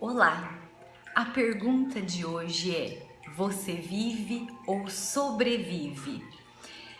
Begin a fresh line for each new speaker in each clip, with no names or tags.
Olá! A pergunta de hoje é: você vive ou sobrevive?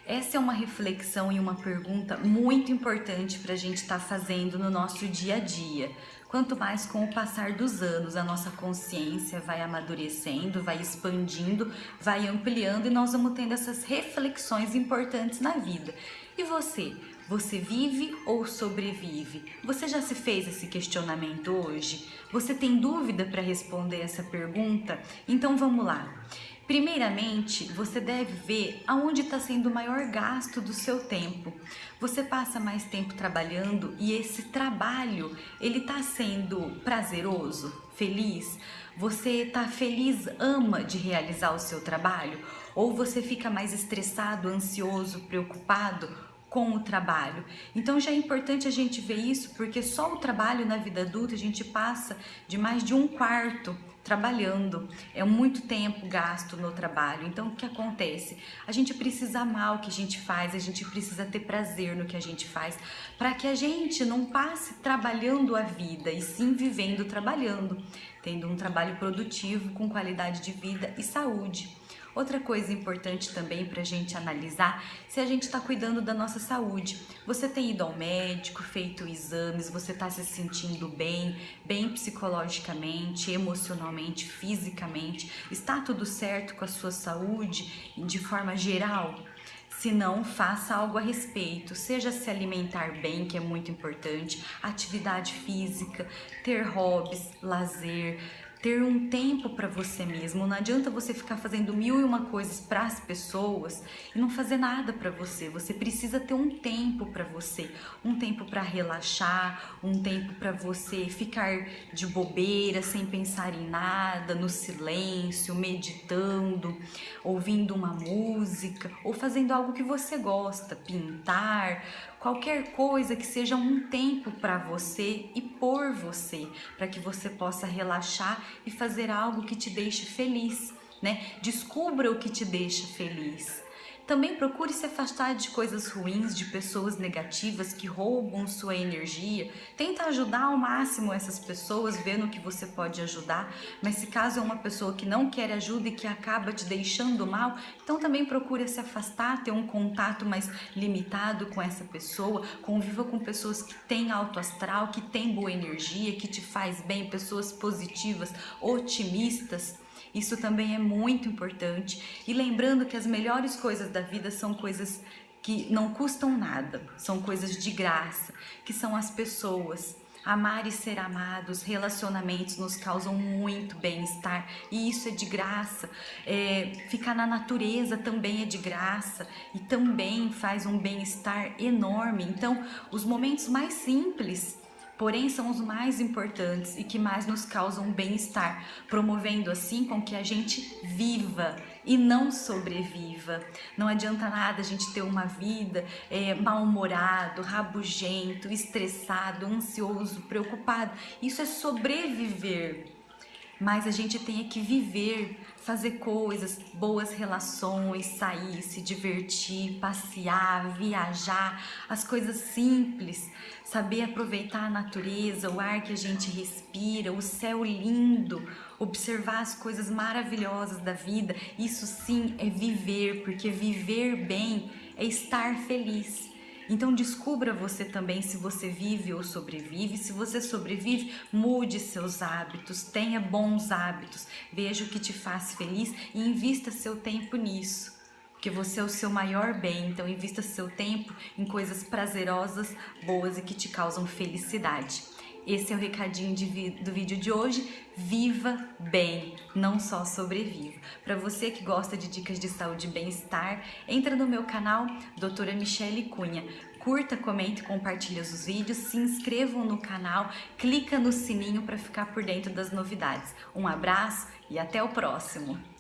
Essa é uma reflexão e uma pergunta muito importante para a gente estar tá fazendo no nosso dia a dia. Quanto mais com o passar dos anos a nossa consciência vai amadurecendo, vai expandindo, vai ampliando e nós vamos tendo essas reflexões importantes na vida. E você? Você vive ou sobrevive? Você já se fez esse questionamento hoje? Você tem dúvida para responder essa pergunta? Então vamos lá. Primeiramente, você deve ver aonde está sendo o maior gasto do seu tempo. Você passa mais tempo trabalhando e esse trabalho, ele está sendo prazeroso, feliz? Você está feliz, ama de realizar o seu trabalho? Ou você fica mais estressado, ansioso, preocupado com o trabalho. Então já é importante a gente ver isso, porque só o trabalho na vida adulta a gente passa de mais de um quarto trabalhando. É muito tempo gasto no trabalho. Então o que acontece? A gente precisa amar o que a gente faz, a gente precisa ter prazer no que a gente faz, para que a gente não passe trabalhando a vida e sim vivendo trabalhando, tendo um trabalho produtivo com qualidade de vida e saúde. Outra coisa importante também para a gente analisar se a gente está cuidando da nossa saúde. Você tem ido ao médico, feito exames, você está se sentindo bem, bem psicologicamente, emocionalmente, fisicamente? Está tudo certo com a sua saúde de forma geral? Se não, faça algo a respeito, seja se alimentar bem, que é muito importante, atividade física, ter hobbies, lazer, ter um tempo para você mesmo. Não adianta você ficar fazendo mil e uma coisas para as pessoas e não fazer nada para você. Você precisa ter um tempo para você, um tempo para relaxar, um tempo para você ficar de bobeira, sem pensar em nada, no silêncio, meditando, ouvindo uma música ou fazendo algo que você gosta, pintar, qualquer coisa que seja um tempo para você e por você, para que você possa relaxar e fazer algo que te deixe feliz, né? Descubra o que te deixa feliz. Também procure se afastar de coisas ruins, de pessoas negativas que roubam sua energia. Tenta ajudar ao máximo essas pessoas, vendo que você pode ajudar. Mas se caso é uma pessoa que não quer ajuda e que acaba te deixando mal, então também procure se afastar, ter um contato mais limitado com essa pessoa. Conviva com pessoas que têm alto astral, que têm boa energia, que te faz bem, pessoas positivas, otimistas. Isso também é muito importante. E lembrando que as melhores coisas da vida são coisas que não custam nada, são coisas de graça, que são as pessoas. Amar e ser amados, relacionamentos nos causam muito bem-estar e isso é de graça. É, ficar na natureza também é de graça e também faz um bem-estar enorme. Então, os momentos mais simples porém são os mais importantes e que mais nos causam bem-estar, promovendo assim com que a gente viva e não sobreviva. Não adianta nada a gente ter uma vida é, mal-humorado, rabugento, estressado, ansioso, preocupado. Isso é sobreviver mas a gente tem que viver, fazer coisas, boas relações, sair, se divertir, passear, viajar, as coisas simples, saber aproveitar a natureza, o ar que a gente respira, o céu lindo, observar as coisas maravilhosas da vida, isso sim é viver, porque viver bem é estar feliz. Então descubra você também se você vive ou sobrevive. Se você sobrevive, mude seus hábitos, tenha bons hábitos, veja o que te faz feliz e invista seu tempo nisso. Porque você é o seu maior bem, então invista seu tempo em coisas prazerosas, boas e que te causam felicidade. Esse é o recadinho de, do vídeo de hoje. Viva bem, não só sobreviva. Para você que gosta de dicas de saúde e bem-estar, entra no meu canal Doutora Michele Cunha. Curta, comente, compartilhe os vídeos, se inscrevam no canal, clica no sininho para ficar por dentro das novidades. Um abraço e até o próximo!